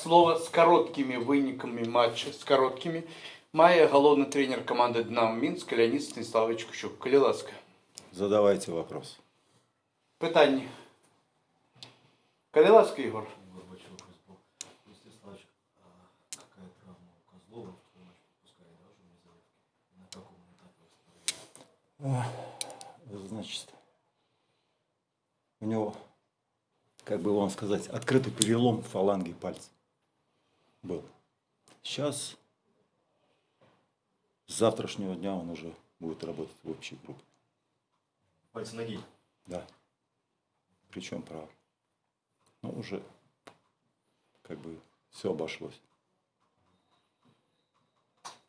Слово с короткими выниками матча, с короткими, має головний тренер команди «Динамо Мінськ» Леонід Станіславович Кущук. Коли ласка. Задавайте вопрос. Питання. Коли ласка, Ігор? Горбачев футбол. Естественно, а какая травма у Козлова, второй матч пропускает, да, уже без заявки? На каком этапе восстановления? Значит, у него, как бы вам сказать, открытый перелом фаланги пальца был. Сейчас, с завтрашнего дня он уже будет работать в общей группе. Пальцы ноги. Да. Причем право. Ну, уже как бы все обошлось.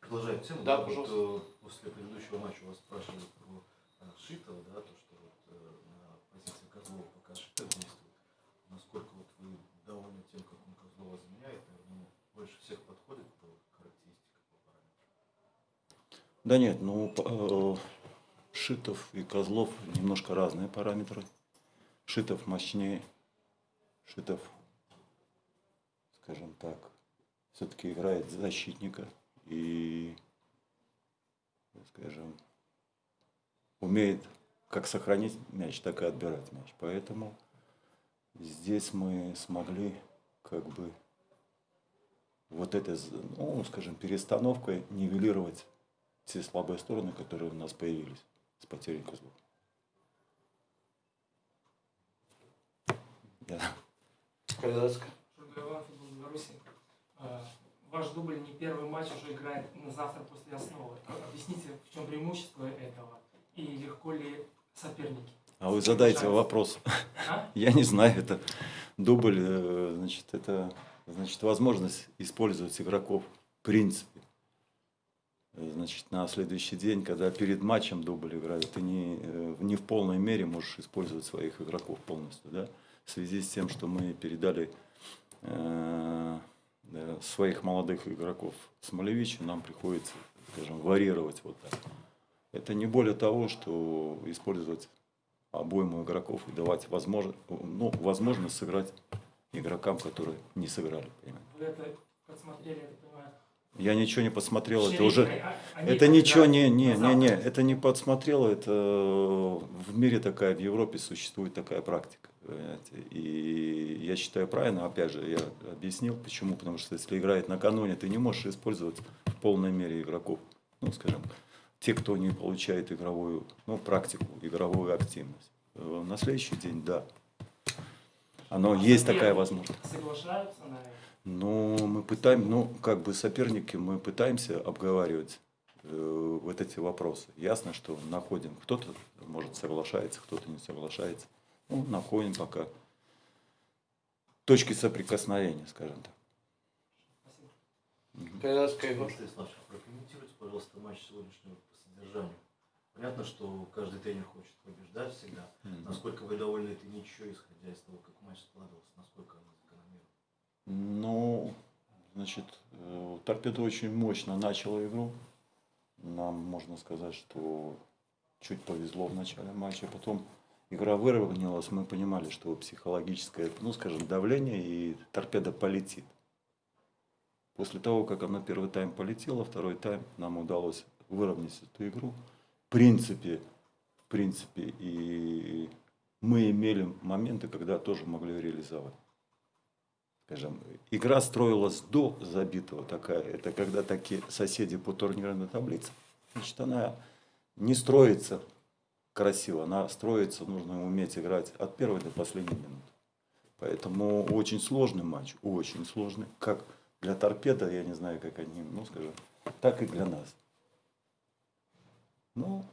Продолжая тему, Да, вот, пожалуйста. э, после предыдущего матча вас спрашивали про э, Шитова, да, то, что вот э, на позиции Козлова пока Шитов действует. Насколько вот вы довольны тем, как он Козлова заменяет, наверное, больше всех подходит по характеристикам, по параметрам? Да нет, ну, э, Шитов и Козлов немножко разные параметры. Шитов мощнее. Шитов, скажем так, все-таки играет защитника и, скажем, умеет как сохранить мяч, так и отбирать мяч. Поэтому здесь мы смогли как бы вот этой, ну, скажем, перестановкой нивелировать все слабые стороны, которые у нас появились с потерей козлов. Да. Коли ласка. Шургаеван, футбол Беларуси. Э, Ваш дубль не первый матч уже играет на завтра после основы. Э, Объясните, в чем преимущество этого и легко ли соперники? А вы задайте вопрос. А? Я не знаю, это дубль, э, значит, это значит, возможность использовать игроков. Э, Значит, на следующий день, когда перед матчем дубль играют, ты не, э, не в полной мере можешь использовать своих игроков полностью, да? В связи с тем, что мы передали э, да, своих молодых игроков Смолевичу, нам приходится, скажем, варьировать вот так. Это не более того, что использовать обойму игроков и давать возможность, ну, возможность сыграть игрокам, которые не сыграли. Вы это подсмотрели, понимаю. Я ничего не посмотрел, это уже... а- Это ничего не, не, не, не, это не подсмотрело, это в мире такая, в Европе существует такая практика. понимаете. И я считаю правильно, опять же, я объяснил, почему, потому что если играет накануне, ты не можешь использовать в полной мере игроков, ну, скажем, те, кто не получает игровую, ну, практику, игровую активность. Э, На следующий день, да, оно А есть такая возможность. Соглашаются на это? Ну, мы пытаемся, ну, как бы соперники, мы пытаемся обговаривать э, вот эти вопросы. Ясно, что находим, кто-то, может, соглашается, кто-то не соглашается. Ну, находим пока точки соприкосновения, скажем так. Спасибо. Ігор. Егор Станиславович, прокомментируйте, пожалуйста, матч сегодняшнего по содержанию. Понятно, что каждый тренер хочет побеждать всегда. Насколько вы довольны этой ничего, исходя из того, как матч складывался, насколько она закономерна? Ну, значит, э, Торпедо очень мощно начала игру. Нам можно сказать, что чуть повезло в начале матча. Потом игра выровнялась, мы понимали, что психологическое, ну, скажем, давление и торпеда полетит. После того, как она первый тайм полетела, второй тайм нам удалось выровнять эту игру. Принципе, в принципе, и мы имели моменты, когда тоже могли реализовать скажем, игра строилась до забитого такая, это когда такие соседи по турнирной таблице, значит, она не строится красиво, она строится, нужно уметь играть от первой до последней минуты. Поэтому очень сложный матч, очень сложный, как для торпеда, я не знаю, как они, ну, скажем, так и для нас. Ну,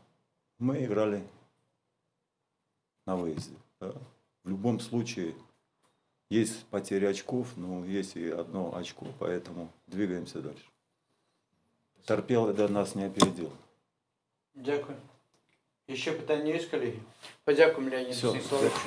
мы играли на выезде. да. В любом случае, есть потеря очков, но есть и одно очко, поэтому двигаемся дальше. Торпеда нас не опередил. Дякую. Ще питання є, колеги? Подякуємо Леоніду Все, Станіславовичу.